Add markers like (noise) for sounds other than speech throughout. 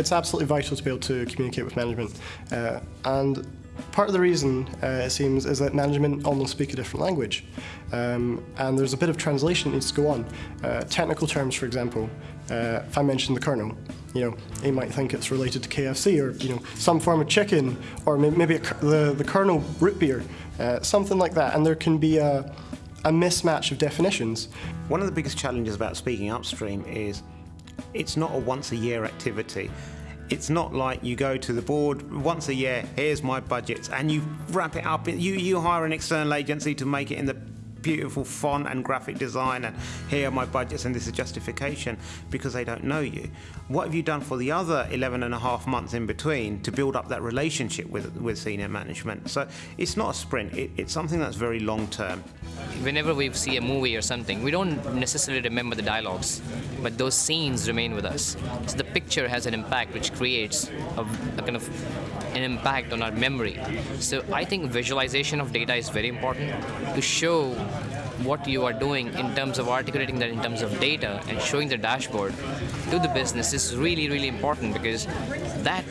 it's absolutely vital to be able to communicate with management. Uh, and part of the reason, uh, it seems, is that management almost speak a different language. Um, and there's a bit of translation that needs to go on. Uh, technical terms, for example, uh, if I mention the kernel, you know, he might think it's related to KFC or, you know, some form of chicken or maybe the, the kernel root beer, uh, something like that. And there can be a, a mismatch of definitions. One of the biggest challenges about speaking upstream is it's not a once a year activity. It's not like you go to the board once a year, here's my budgets, and you wrap it up. You, you hire an external agency to make it in the beautiful font and graphic design and here are my budgets and this is justification because they don't know you. What have you done for the other 11 and a half months in between to build up that relationship with, with senior management? So it's not a sprint, it, it's something that's very long term. Whenever we see a movie or something, we don't necessarily remember the dialogues, but those scenes remain with us. So the picture has an impact which creates a, a kind of an impact on our memory. So I think visualization of data is very important to show yeah what you are doing in terms of articulating that in terms of data and showing the dashboard to the business is really, really important because that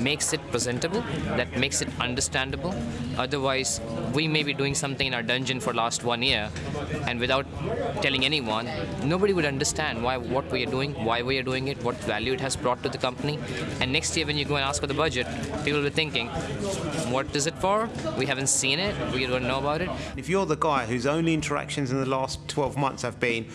makes it presentable, that makes it understandable. Otherwise, we may be doing something in our dungeon for last one year, and without telling anyone, nobody would understand why what we are doing, why we are doing it, what value it has brought to the company. And next year, when you go and ask for the budget, people will be thinking, what is it for? We haven't seen it. We don't know about it. If you're the guy who's only in the last 12 months have been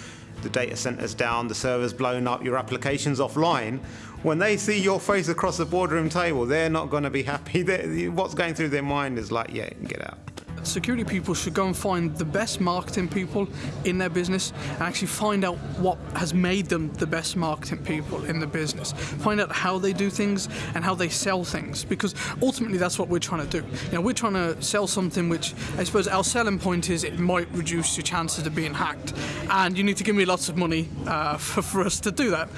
the data center's down, the server's blown up, your application's offline, when they see your face across the boardroom table, they're not going to be happy. (laughs) They're, what's going through their mind is like, yeah, get out. Security people should go and find the best marketing people in their business and actually find out what has made them the best marketing people in the business. Find out how they do things and how they sell things because ultimately that's what we're trying to do. You know, we're trying to sell something which I suppose our selling point is it might reduce your chances of being hacked and you need to give me lots of money uh, (laughs) for, for us to do that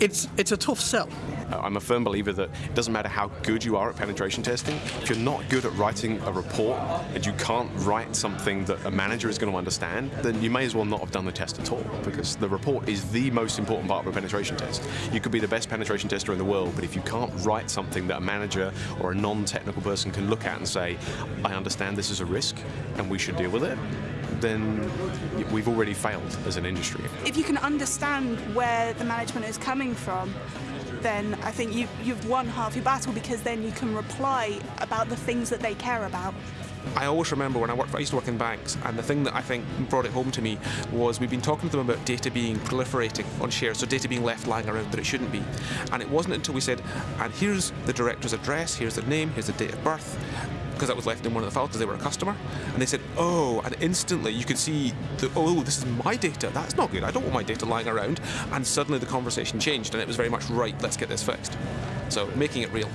it's it's a tough sell. Uh, I'm a firm believer that it doesn't matter how good you are at penetration testing, if you're not good at writing a report and you can't write something that a manager is going to understand, then you may as well not have done the test at all because the report is the most important part of a penetration test. You could be the best penetration tester in the world, but if you can't write something that a manager or a non-technical person can look at and say, I understand this is a risk and we should deal with it, then we've already failed as an industry. If you can understand where the management is coming from, then I think you, you've won half your battle because then you can reply about the things that they care about. I always remember when I worked, I used to work in banks, and the thing that I think brought it home to me was we've been talking to them about data being proliferating on shares, so data being left lying around that it shouldn't be. And it wasn't until we said, and here's the director's address, here's their name, here's the date of birth, because that was left in one of the files because they were a customer. And they said, oh, and instantly you could see, the, oh, this is my data. That's not good. I don't want my data lying around. And suddenly the conversation changed and it was very much, right, let's get this fixed. So making it real.